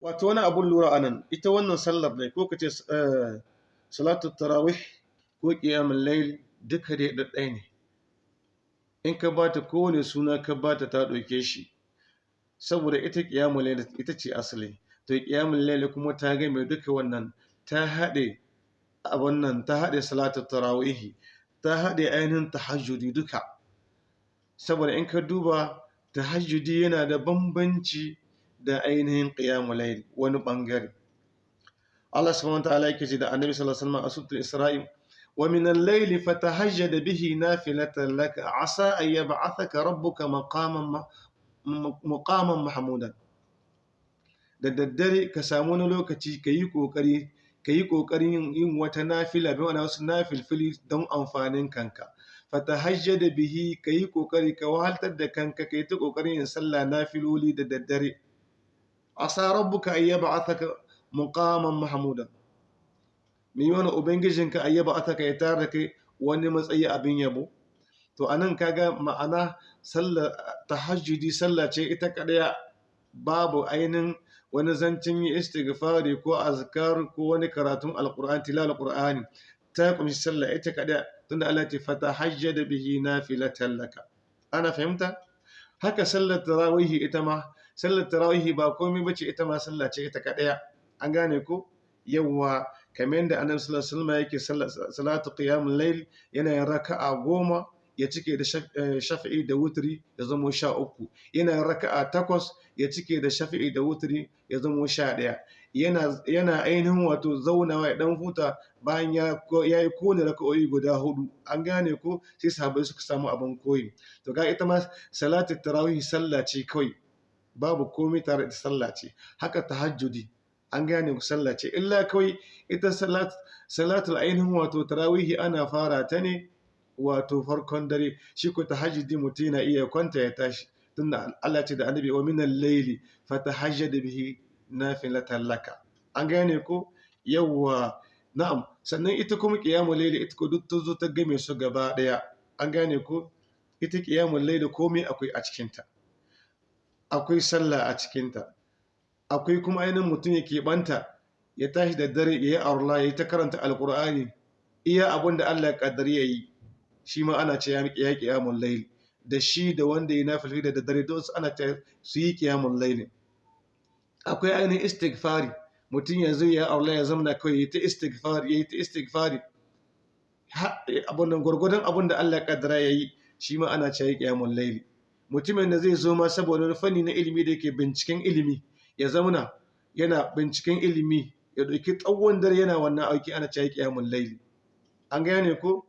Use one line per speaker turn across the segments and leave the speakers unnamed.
wato wani abun lura a nan ita wannan sallar ne ko kace salatu tarawih ko qiyamul layl duka dai ɗaya ne. In ka bata kowane suna ka bata ta ɗauke shi. Saboda ita qiyamul layl ita ce asali. To qiyamul layl kuma ta ga mai duka wannan ta haɗe a wannan ta haɗe salatu tarawih ta haɗe ainihin tahajjudi duka. Saboda in ka duba tahajjudi yana da bambanci da ainihin qiyamul layl wani ɓangare. Allah subhanahu wa ta'ala yake ce da Annabi sallallahu alaihi wasallam a suratul Isra'i wa min al-layli fatahajjad bihi nafilatan laka asa an yab'athaka rabbuka maqaman muqaman mahmudan. Da daddare ka samu wani lokaci ka yi ƙoƙari ka yi ƙoƙarin yin wata nafila bi wani wasu nafilfili don amfanin kanka. Fatahajjad bihi ka yi ƙoƙari ka wahaltar da kanka ka yi ta ƙoƙarin yin sallah nafiloli da daddare. Asa rabbuka an yab'athaka muqaman mahmudan me wani ubangijinka an yab'athaka ya tare kai wani matsayi abin yabo to a nan kaga ma'ana sallar tahajjudi sallah ce ita kadaya babu ainin wani zancin yi istighfari ko azkar ko wani karatun alqur'ani tilal alqur'ani ta ƙunshi sallah ita kadaya tunda Allah ya fatahajjada bihi nafilatan laka ana fahimta haka sallar tarawih ita ma sallar tarawih ba komai bace ita ma sallah ce ita kadaya an gane ko yawa kamar yadda annabi sallallahu alaihi wasallam yake salatu qiyamul layl yana yin raka'a goma ya cike da shafi'i da wutri ya zama sha uku. Yana yin raka'a takwas ya cike da shafi'i da wutri ya zama sha ɗaya. Yana yana ainihin wato zaunawa ya dan huta bayan ya yi ƙone raka'o'i guda huɗu an gane ko sai sahabbai suka samu abin koyi. To ga ita ma salatu tarawih sallah ce kawai. Babu komai tare da sallah ce. Haka tahajjudi an gane ku sallah ce. Illa kawai ita salat salatul ainihin wato tarawihi ana fara ta ne wato farkon dare. Shi ko tahajjudi mutum yana iya kwanta ya tashi. Tunda Allah ce da annabi wa minal layli fatahajjad bihi nafilatan laka. An gane ko? Yawwa. Na'am. Sannan ita kuma qiyamul layli ita ko duk ta zo ta game su gaba ɗaya an gane ko? Ita qiyamul layli komai akwai a cikinta. Akwai sallah a cikinta. Akwai kuma ainihin mutum ya keɓanta ya tashi da dare ya yi arla ya yi ta karanta alkur'ani iya abin da Allah ya ƙaddari ya yi shi ma ana ce ya ƙiyamun laili da shi da wanda ya nafi da dare don su ana ce su yi ƙiyamun laili akwai ainihin istighfari mutum yanzu ya arla ya zamana kawai ya ta istighfari ya yi ta istighfari. Abin gwargwadon abin da Allah ya ƙaddara ya yi shi ma ana ce ya ƙiyamun laili mutumin da zai zo ma saboda wani fanni na ilimi da yake binciken ilimi ya zauna yana binciken ilimi ya ɗauki tsawon dare yana wannan auki ana cewa kiyamun laili. An gane ko?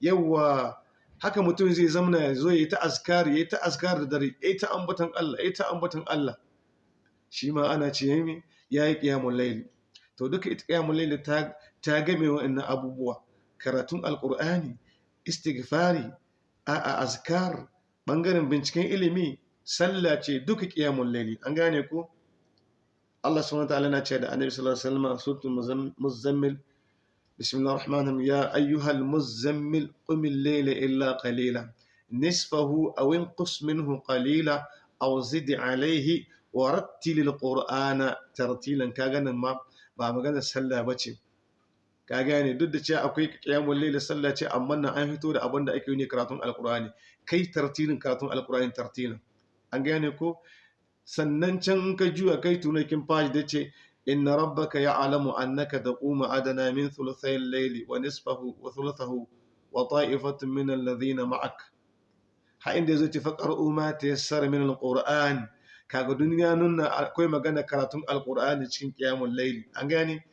Yawwa haka mutum zai zamana ya zo ya yi ta azkar ya yi ta azkar da dare ya yi ta ambatan Allah ya yi ta ambatan Allah. Shi ma ana ce ya yi kiyamun laili. To duka ita kiyamun laili ta ta game wa'annan abubuwa. Karatun alqur'ani istighfari a azkar ɓangaren binciken ilimi sallah ce duka kiyamun laili an gane ko Allah subhanahu ta'ala na ce da Annabi sallallahu alaihi wasallam suratul muzammil bismillahir rahmanir rahim. Ya ayyuhal muzammil qum al-layla illa qalila. Nisfahu aw inqus minhu qalila aw zid alayhi wa rattil al-qur'ana tartilan. Kaga nan ma ba magana sallah bace ka gane? Duk da cewa akwai qiyamul layl sallah ce amma nan an fito da abin da ake yi ne karatun alqur'ani. Kai tartilin karatun alqur'ani tartilan an gane ko? Sannan can ka juya kai tunakin fashi da ce inna rabbaka ya'lamu annaka taqumu adana min thuluthay al-layli wa nisfahu wa thuluthahu wa ta'ifatun min alladhina ma'ak. Ha inda zai ci faqra'u ma tayassara min al-qur'an. Kaga duniya nuna akwai magana karatun alqur'ani cikin qiyamul layli an gane?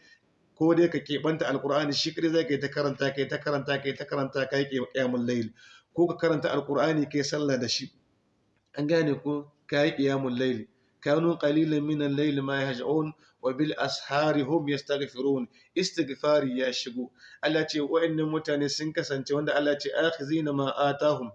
Ko dai ka keɓanta alqur'ani shi kadai zai kai ta karanta kai ta karanta kai ta karanta kai qiyamul layli ko ka karanta alqur'ani kai sallah da shi. An gane ko? Kayi qiyamul layli kanu qalilan min al-layli ma yahja'un wa bil ashari hum yastaghfirun. Istighfari ya shigo. Allah ce wa'annan mutane sun kasance wanda Allah ce akhizina ma atahum.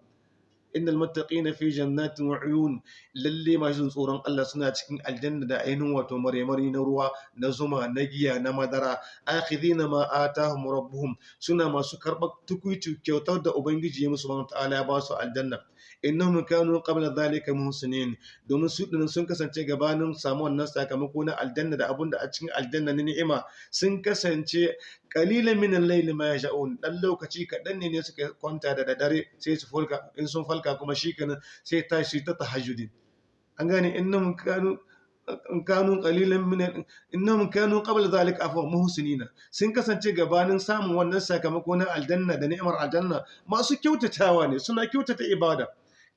Innal muttaqina fi jannatin wa uyun lalle masu tsoron Allah suna cikin aljanna da ainihin wato maremari na ruwa na zuma na giya na madara akhidhina ma atahum rabbuhum suna masu karɓar tukuici kyautar da ubangiji ya musu subhanahu ta'ala ya ba su aljanna innahum kanu qabla dhalika muhsinin domin su ɗin nan sun kasance gabanin samu wannan sakamako na aljanna da abun da a cikin aljanna na ni'ima sun kasance qalilan min al-layl ma yasha'un dan lokaci kaɗan ne ne suka kwanta da dare sai su falka in sun kuma shikenan sai tashi ta tahajjudi. An gane? Innahum kanu kanu qalilan min innahum kanu qabla dhalika afwa muhsinina. Sun kasance gabanin samun wannan sakamako na aljanna da ni'imar aljanna masu kyautatawa ne suna kyautata ibada.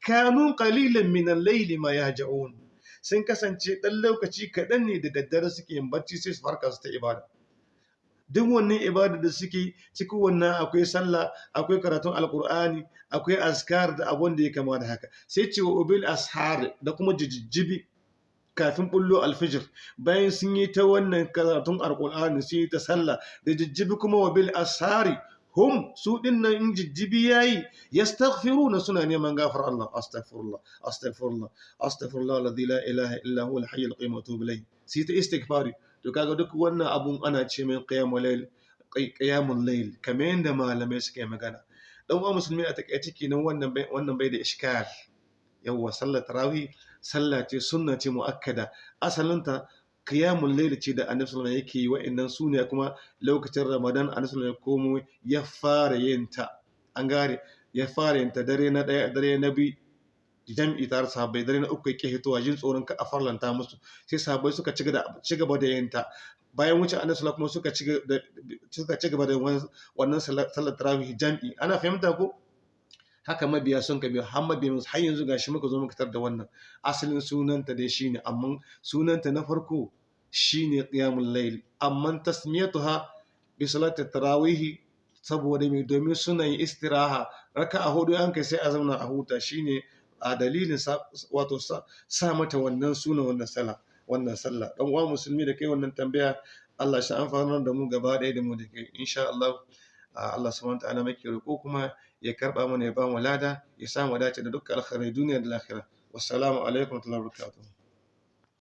Kanu qalilan min al-layli ma yahja'un. Sun kasance dan lokaci kaɗan ne da daddare suke yin bacci sai su farka su ta ibada. Duk wannan ibada da suke cikin wannan akwai sallah akwai karatun alkur'ani akwai askar da abun da ya kama da haka. Sai ce wa ubil ashar da kuma jijjibi kafin bullo alfijir. Bayan sun yi ta wannan karatun alkur'ani sun yi ta sallah da jijjibi kuma wa bil ashari hum su ɗin nan in jijjibi yayi yastaghfiruna suna neman gafar Allah. Astaghfirullah astaghfirullah astaghfirullah alladhi la ilaha illa huwa al-hayy al-qayyum wa atubu ilayh sai ta istighfari. To kaga duk wannan abun ana ce mai qiyamul layl qiyamul layl kamar yanda malamai suka yi magana. Dan uwa musulmi a taƙaice kenan wannan bai wannan bai da iskal yawa sallar tarawih sallah ce sunna ce muakkada. Asalinta qiyamul layl ce da annabi sallallahu alaihi yake yi wa'annan su ne kuma lokacin ramadan annabi sallallahu alaihi komo ya fara yin ta. An gare ya fara yin ta dare na ɗaya dare na biyu jam'i tare sahabbai dare na uku yake hitowa jin tsoron ka a farlanta musu. Sai sahabbai suka ci gaba da yin ta. Bayan wuce annabi sallallahu kuma suka ci gaba da wannan sallar tarawih jam'i. Ana fahimta ko? Haka mabiya sun ka biyo har mabiya har yanzu gashi muka zo muka tar da wannan. Asalin sunanta dai shine amma sunanta na farko shine qiyamul layl. Amma tasmiyatuha bi salati tarawih saboda mai domin suna yin istiraha. Raka'a huɗu an kai sai a zauna a huta. Shine a dalilin wato sa mata wannan suna wannan sallah wannan sallah. Dan uwa musulmi da kai wannan tambaya Allah shi amfanar da mu gaba ɗaya da mu da kai insha Allah. Allah subhanahu ta'ala muke roƙo kuma ya karɓa mana ya ba mu lada ya sa mu dace da dukkan alkhairai duniya da lahira. Wassalamu alaikum wa rahmatullahi wa barakatuh